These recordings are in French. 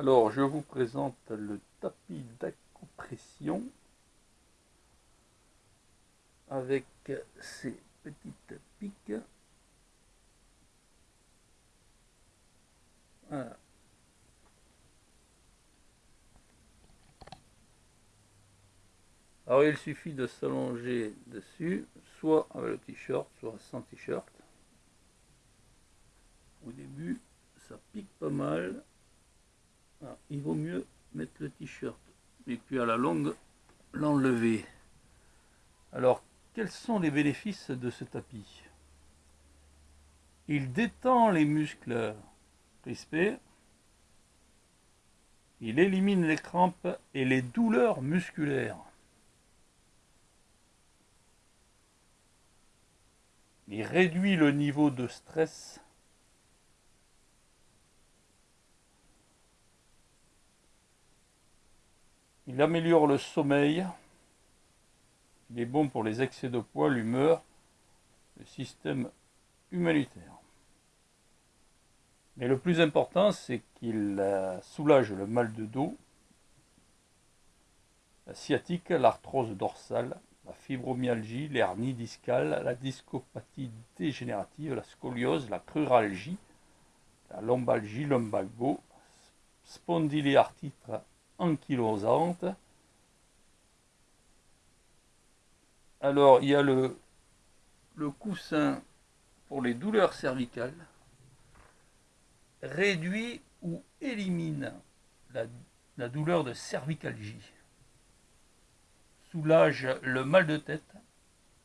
Alors, je vous présente le tapis d'acompression avec ses petites piques. Voilà. Alors il suffit de s'allonger dessus, soit avec le t-shirt, soit sans t-shirt. Au début, ça pique pas mal. Ah, il vaut mieux mettre le t-shirt et puis à la longue l'enlever. Alors, quels sont les bénéfices de ce tapis? Il détend les muscles crispés, il élimine les crampes et les douleurs musculaires. Il réduit le niveau de stress Il améliore le sommeil. Il est bon pour les excès de poids, l'humeur, le système humanitaire. Mais le plus important, c'est qu'il euh, soulage le mal de dos, la sciatique, l'arthrose dorsale, la fibromyalgie, l'hernie discale, la discopathie dégénérative, la scoliose, la cruralgie, la lombalgie, lumbago, spondyliarthrite ankylosante. Alors, il y a le, le coussin pour les douleurs cervicales, réduit ou élimine la, la douleur de cervicalgie, soulage le mal de tête,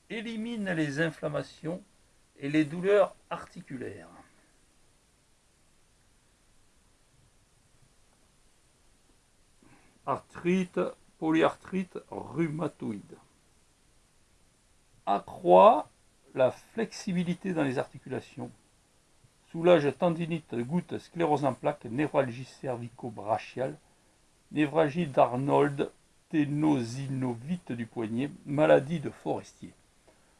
élimine les inflammations et les douleurs articulaires. Arthrite, polyarthrite rhumatoïde. Accroît la flexibilité dans les articulations. Soulage tendinite, goutte, sclérose en plaques, névralgie cervico-brachiale, névralgie d'Arnold, ténosinovite du poignet, maladie de Forestier.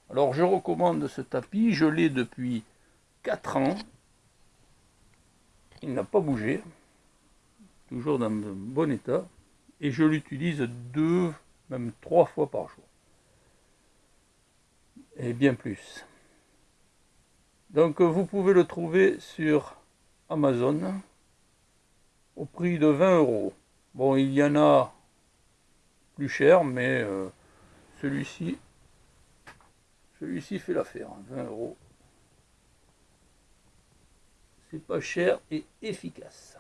Alors je recommande ce tapis, je l'ai depuis 4 ans. Il n'a pas bougé, toujours dans de bon état et je l'utilise deux, même trois fois par jour. Et bien plus. Donc vous pouvez le trouver sur Amazon au prix de 20 euros. Bon, il y en a plus cher, mais euh, celui-ci celui-ci fait l'affaire, 20 hein, euros. C'est pas cher et efficace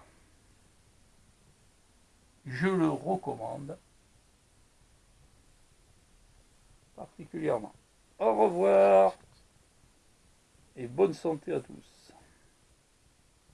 je le recommande particulièrement. Au revoir et bonne santé à tous.